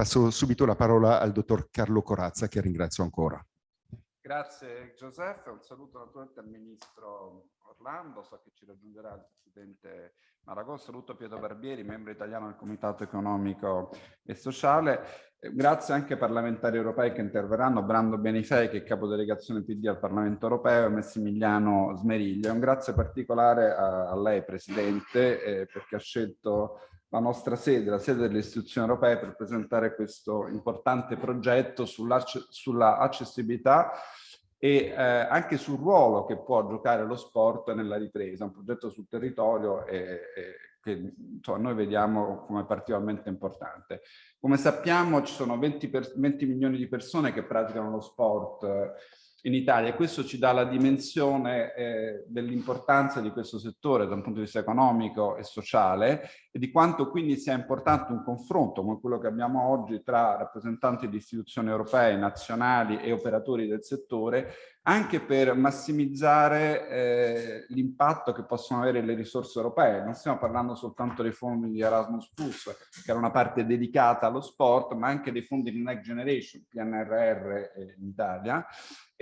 passo subito la parola al dottor Carlo Corazza, che ringrazio ancora. Grazie Giuseppe, un saluto naturalmente al Ministro Orlando, so che ci raggiungerà il Presidente Maragò, saluto Pietro Barbieri, membro italiano del Comitato Economico e Sociale, grazie anche ai parlamentari europei che interverranno, Brando Benifei che è capodelegazione PD al Parlamento Europeo e Massimiliano Smeriglio. Un grazie particolare a, a lei Presidente eh, perché ha scelto la nostra sede, la sede delle istituzioni europee per presentare questo importante progetto sull'accessibilità e eh, anche sul ruolo che può giocare lo sport nella ripresa, un progetto sul territorio e, e che insomma, noi vediamo come particolarmente importante. Come sappiamo ci sono 20, per, 20 milioni di persone che praticano lo sport in Italia e questo ci dà la dimensione eh, dell'importanza di questo settore da un punto di vista economico e sociale e di quanto quindi sia importante un confronto come quello che abbiamo oggi tra rappresentanti di istituzioni europee, nazionali e operatori del settore anche per massimizzare eh, l'impatto che possono avere le risorse europee. Non stiamo parlando soltanto dei fondi di Erasmus+, che era una parte dedicata allo sport, ma anche dei fondi di Next Generation, PNRR eh, in Italia,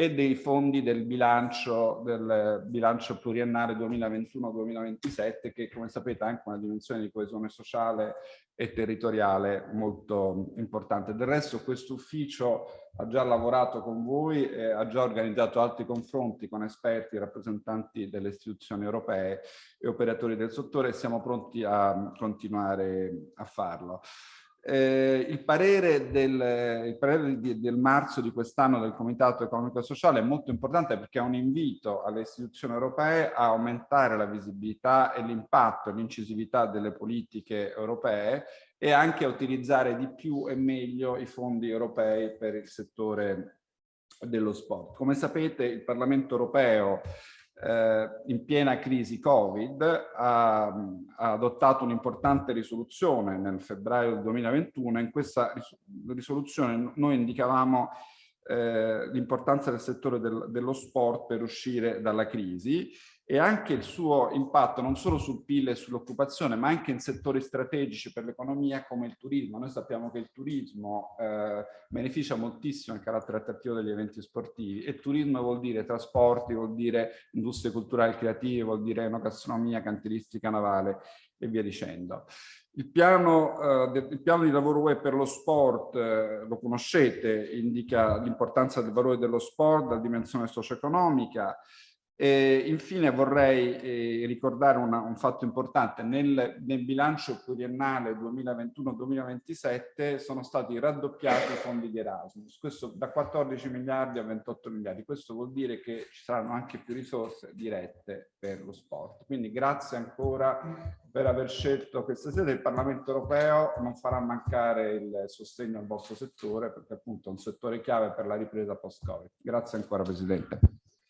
e dei fondi del bilancio, del bilancio pluriennale 2021-2027 che come sapete ha anche una dimensione di coesione sociale e territoriale molto importante. Del resto questo ufficio ha già lavorato con voi, e ha già organizzato altri confronti con esperti, rappresentanti delle istituzioni europee e operatori del settore e siamo pronti a continuare a farlo. Eh, il parere, del, il parere di, del marzo di quest'anno del Comitato Economico e Sociale è molto importante perché è un invito alle istituzioni europee a aumentare la visibilità e l'impatto e l'incisività delle politiche europee e anche a utilizzare di più e meglio i fondi europei per il settore dello sport. Come sapete il Parlamento europeo eh, in piena crisi Covid, ha, ha adottato un'importante risoluzione nel febbraio del 2021. In questa risoluzione noi indicavamo eh, l'importanza del settore del, dello sport per uscire dalla crisi e anche il suo impatto non solo sul PIL e sull'occupazione, ma anche in settori strategici per l'economia come il turismo. Noi sappiamo che il turismo eh, beneficia moltissimo il carattere attrattivo degli eventi sportivi e turismo vuol dire trasporti, vuol dire industrie culturali creative, vuol dire enogastronomia, cantilistica navale e via dicendo. Il piano, eh, il piano, di lavoro UE per lo sport, eh, lo conoscete, indica l'importanza del valore dello sport, la dimensione socio-economica, e infine vorrei eh, ricordare una, un fatto importante, nel, nel bilancio pluriennale 2021-2027 sono stati raddoppiati i fondi di Erasmus, questo da 14 miliardi a 28 miliardi, questo vuol dire che ci saranno anche più risorse dirette per lo sport. Quindi grazie ancora per aver scelto questa sede, il Parlamento europeo non farà mancare il sostegno al vostro settore perché appunto è un settore chiave per la ripresa post-Covid. Grazie ancora Presidente.